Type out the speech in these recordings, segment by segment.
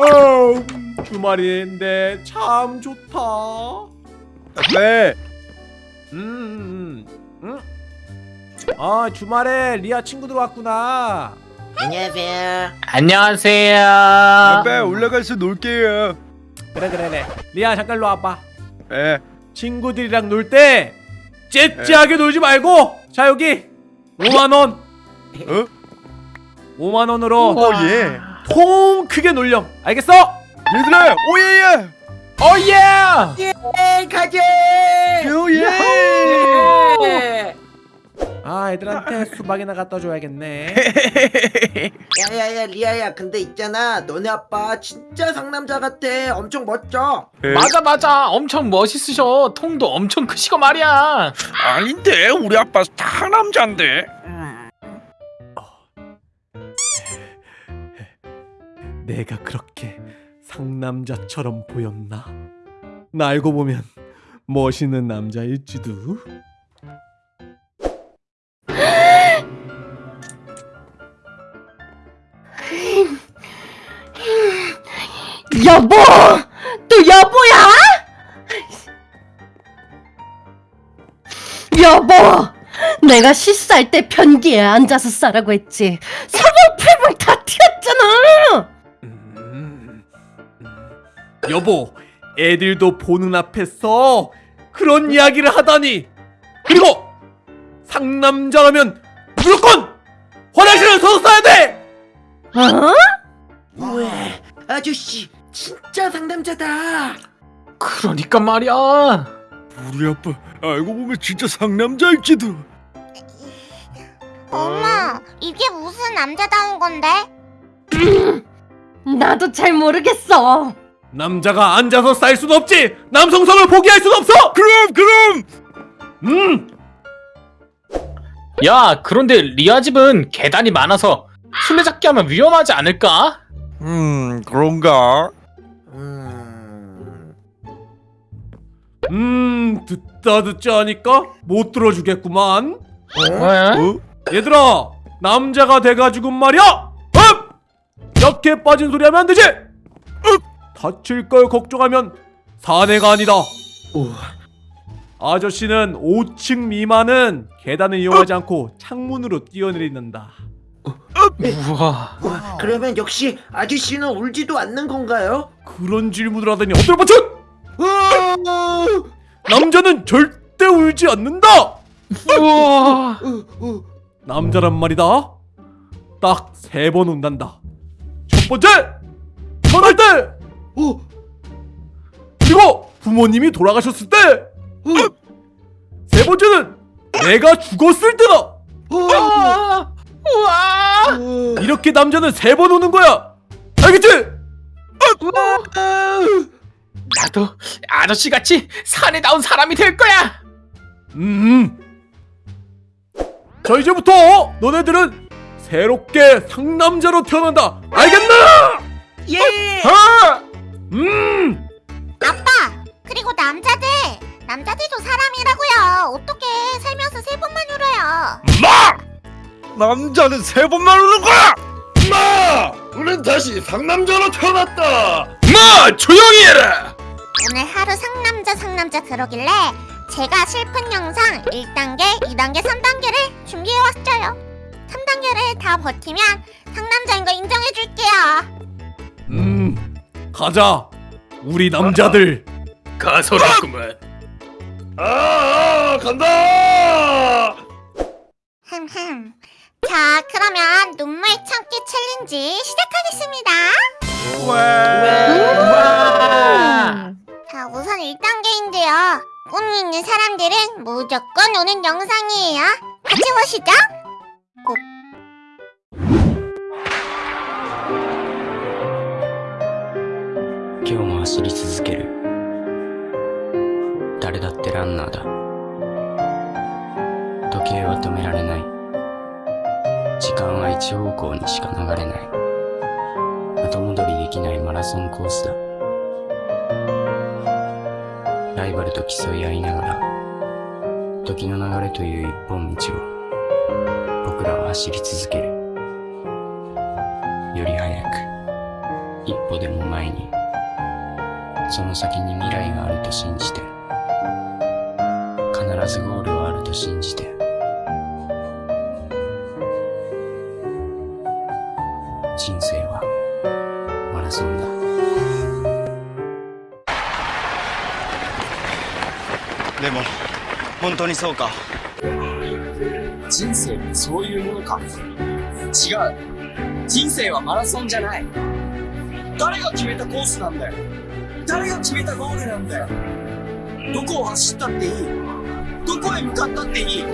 어, 주말인데 참 좋다. 왜? 음, 음, 음. 아 주말에 리아 친구들 왔구나. 안녕하세요. 안녕하세요. 배 올라가서 놀게요. 그래 그래 그래. 리아 잠깐 일로 와봐. 예. 친구들이랑 놀 때 째째하게 놀지 말고 자 여기 5만 원. 어? 5만 원으로 어 예. 통 크게 놀렴. 알겠어? 얘들아 오예예. 오예! 예, 가게. 오예. 예. 아 애들한테 수박이나 갖다 줘야겠네. 야야야 리아야, 근데 있잖아, 너네 아빠 진짜 상남자 같아. 엄청 멋져. 맞아 맞아 엄청 멋있으셔 통도 엄청 크시고 말이야 아닌데 우리 아빠 다 남잔데. 내가 그렇게 상남자처럼 보였나? 나 알고 보면 멋있는 남자일지도. 여보! 또 여보야? 여보! 내가 시쌀 때 변기에 앉아서 싸라고 했지. 사방팔방 다 튀었잖아! 여보, 애들도 보는 앞에서 그런 이야기를 하다니. 그리고 상남자라면 무조건 화장실을 서서 써야 돼. 어? 우와, 아저씨 진짜 상남자다. 그러니까 말이야 우리 아빠 알고 보면 진짜 상남자일지도. 엄마, 이게 무슨 남자다운 건데? 나도 잘 모르겠어. 남자가 앉아서 쌀 순 없지. 남성성을 포기할 순 없어. 그럼 그럼. 음, 야 그런데 리아 집은 계단이 많아서 술래잡기 하면 위험하지 않을까? 음 그런가? 음, 음, 듣다 듣자 하니까 못 들어주겠구만. 왜? 어? 얘들아, 남자가 돼가지고 말이야. 음! 이렇게 빠진 소리 하면 안 되지. 음! 다칠 걸 걱정하면 사내가 아니다. 아저씨는 5층 미만은 계단을 이용하지 않고 창문으로 뛰어내린다. 우와 와, 그러면 역시 아저씨는 울지도 않는 건가요? 그런 질문을 하다니 엎드려 뻗쳐! 어, 남자는 절대 울지 않는다. 우와 어, 어. 남자란 말이다. 딱 세 번 운단다. 첫 번째, 부모님이 돌아가셨을 때, 세 번째는 내가 죽었을 때다. 어, 우와 우와 어. 이렇게 남자는 세번 우는 거야. 알겠지? 나도 아저씨같이 산에 나온 사람이 될 거야 음. 자 이제부터 너네들은 새롭게 상남자로 태어난다. 알겠나? 예. 아! 음. 그리고 남자들, 남자들도 사람이라고요. 어떻게 살면서 세 번만 울어요? 마! 남자는 세 번만 우는 거야. 마! 우린 다시 상남자로 태어났다. 마! 조용히 해라. 오늘 하루 상남자 상남자 그러길래 제가 슬픈 영상 1단계, 2단계, 3단계를 준비해왔어요. 3단계를 다 버티면 상남자인 거 인정해줄게요. 음. 가자. 우리 남자들. 가소라구만. 아, 아 간다. 흠흠. 자, 그러면 눈물 참기 챌린지 시작하겠습니다. 우와 자, 우선 1단계인데요. 꿈이 있는 사람들은 무조건 오는 영상이에요. 같이 보시죠. 今日も走り続ける 誰だってランナーだ。時計は止められない。時間は一方向にしか流れない。後戻りできないマラソンコースだ。ライバルと競い合いながら時の流れという一本道を僕らは走り続ける。より速く一歩でも前にその先に未来があると信じて必ずゴールはあると信じて。人生はマラソンだ。でも本当にそうか。人生ってそういうものか。違う。人生はマラソンじゃない。誰が決めたコースなんだよ。誰が決めたゴールなんだよ。どこを走ったっていいどこへ向かったっていい？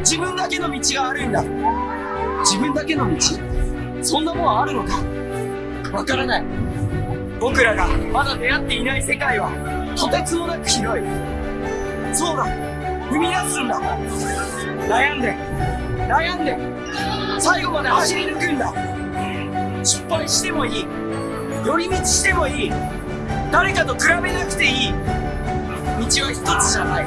自分だけの道があるんだ。自分だけの道？そんなもんあるのか？わからない。僕らがまだ出会っていない世界はとてつもなく広い。そうだ。踏み出すんだ。悩んで。悩んで。最後まで走り抜くんだ。失敗してもいい。寄り道してもいい。誰かと比べなくていい。道は一つじゃない。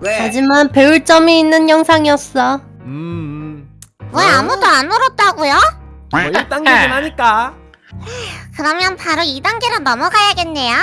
왜? 하지만 배울 점이 있는 영상이었어. 음, 왜 아무도 안 울었다고요? 뭐 1단계긴 하니까 그러면 바로 2단계로 넘어가야겠네요.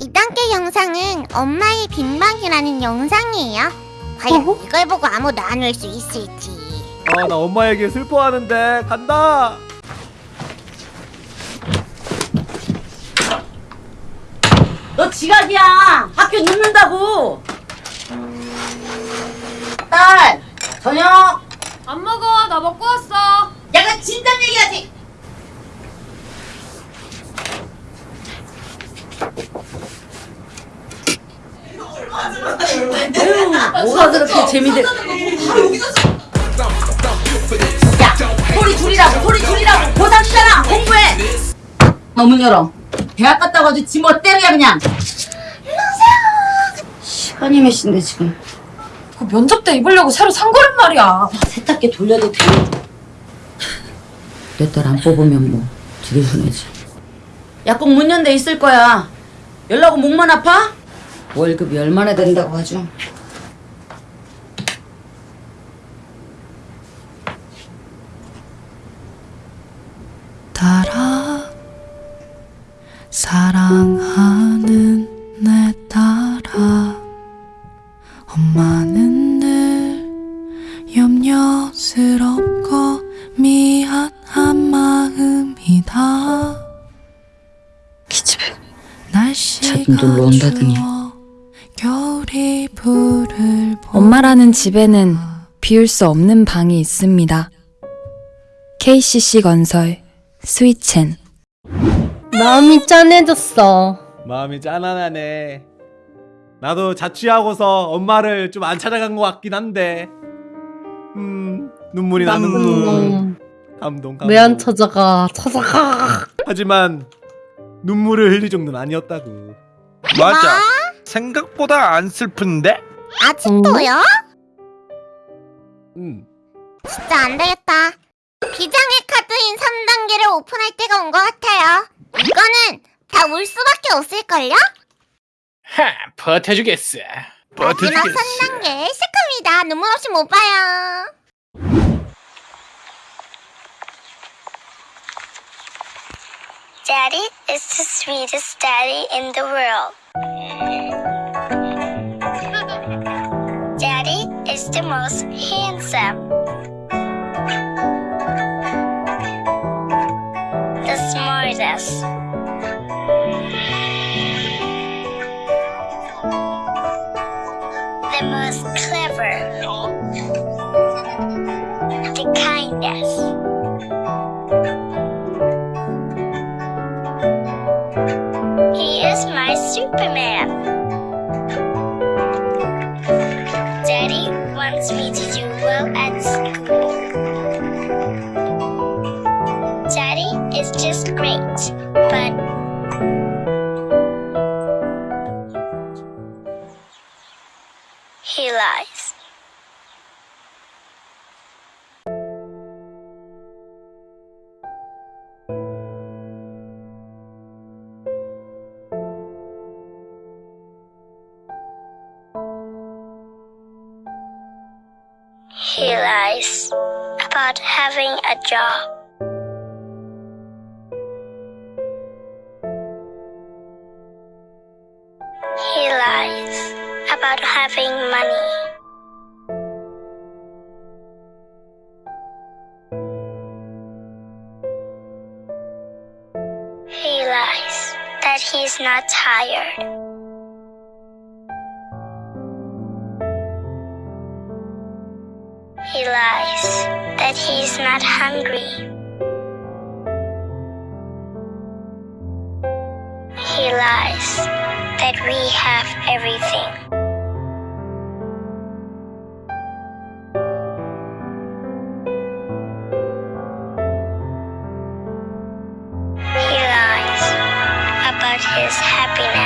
2단계 영상은 엄마의 빈방이라는 영상이에요. 과연 어허? 이걸 보고 아무도 안 울 수 있을지. 아 나 엄마 에게 슬퍼하는데 간다 지각이야. 학교 늦는다고. 딸, 저녁. 안 먹어. 나 먹고 왔어. 야가 진작 얘기하지. 에휴, 뭐가 그렇게 재미들? 야, 소리 줄이라고, 소리 줄이라고. 고3이잖아, 공부해. 너문 열어. 대학 갔다 와도 지 멋대로야 그냥. 시간이 몇 시인데 지금? 그 면접 때 입으려고 새로 산 거란 말이야. 세탁기 돌려도 돼. 내 딸 안 뽑으면 뭐 되게 손해지. 약국 문 연대 있을 거야. 연락 오 목만 아파? 월급이 얼마나 된다고 하죠? 염려스럽고 미안한 마음이다 기집애 놀러 온다더니. 추워 겨울이 불을 엄마라는 집에는 비울 수 없는 방이 있습니다. KCC 건설 스위첸 마음이 짠해졌어. 마음이 짠하네 나도 자취하고서 엄마를 좀 안 찾아간 것 같긴 한데 음 눈물이 나는군 음, 감동 감동 왜안 찾아가? 찾아가. 하지만 눈물을 흘릴 정도는 아니었다고 맞아 생각보다 안 슬픈데? 아직도요? 음 진짜 안 되겠다. 비장의 카드인 3단계를 오픈할 때가 온 것 같아요. 이거는 다 울 수밖에 없을걸요? 하, 버텨주겠어. 마지막 3단계 시작합니다. 눈물 없이 못 봐요. Daddy is the sweetest daddy in the world. Daddy is the most handsome. The smartest. Kindest. He is my Superman. Daddy wants me to do well at school. Daddy is just great. but He lies about having a job. He lies about having money. He lies that he's not tired. That he's not hungry. He lies that we have everything. He lies about his happiness.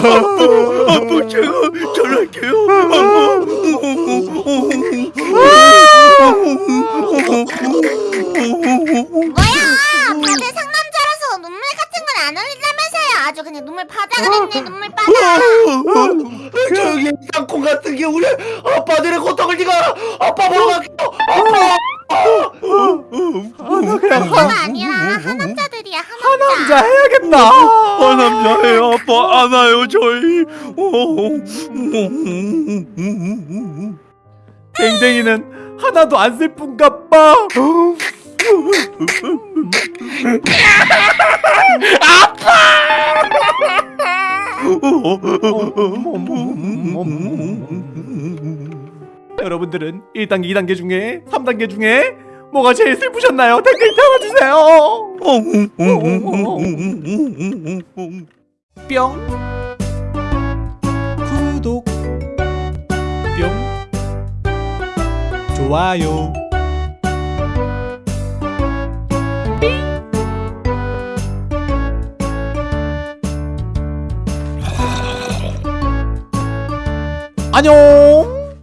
아빠 제가 전할게요. 뭐야? 다들 상남자라서 눈물 같은 건 안 흘리다면서요? 아주 그냥 눈물 바다가 됐네 눈물 바다. 저기 땅콩 같은 게 우리 아빠들의 고통을 네가 아빠 보러 갈게요. 아빠. 아, 나 그냥 하, 아니라 하남자들이야 하남자. 남자 해야겠다. 아 남자예요 아빠 안아요 저희. 댕댕이는 하나도 안 슬픈가 봐. 여러분들은 1단계, 2단계 중에 3단계 중에 뭐가 제일 슬프셨나요? 댓글 달아주세요. 뿅 구독 뿅 좋아요 안녕